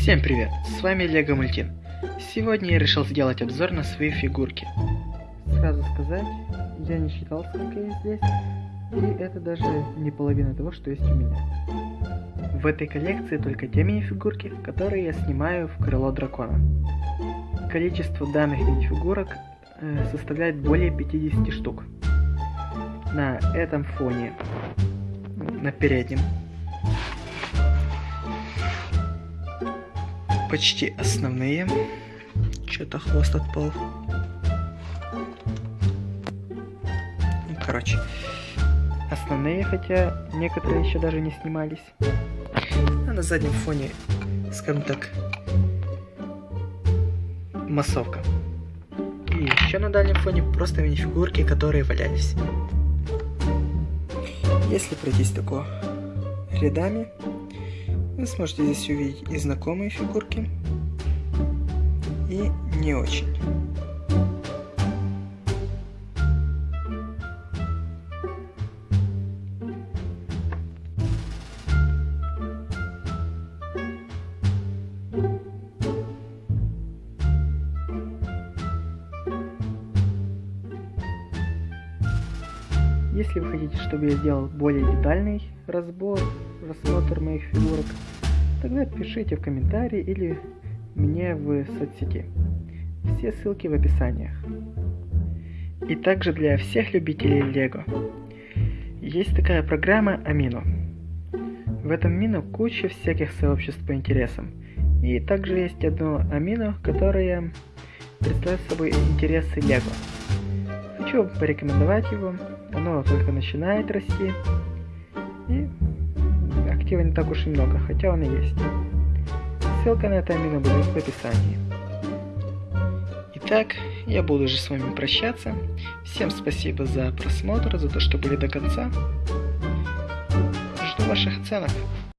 Всем привет, с вами Лего Мультин. Сегодня я решил сделать обзор на свои фигурки. Сразу сказать, я не считал, сколько есть здесь, и это даже не половина того, что есть у меня. В этой коллекции только те мини-фигурки, которые я снимаю в крыло дракона. Количество данных мини-фигурок э, составляет более 50 штук. На этом фоне, на переднем, почти основные. Что-то хвост отпал. Ну, короче, основные, хотя некоторые еще даже не снимались. А на заднем фоне, скажем так, массовка. И еще на дальнем фоне просто мини-фигурки, которые валялись. Если пройтись такого рядами, вы сможете здесь увидеть и знакомые фигурки, и не очень. Если вы хотите, чтобы я сделал более детальный разбор, рассмотр моих фигурок, тогда пишите в комментарии или мне в соцсети. Все ссылки в описаниях. И также для всех любителей Лего. Есть такая программа Амино. В этом Амино куча всяких сообществ по интересам. И также есть одно Амино, которое представляет собой интересы Лего. Хочу порекомендовать его. Оно только начинает расти. И актива не так уж и много, хотя он и есть. Ссылка на это амино будет в описании. Итак, я буду уже с вами прощаться. Всем спасибо за просмотр, за то, что были до конца. Жду ваших оценок.